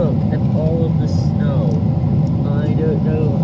Look at all of the snow. I don't know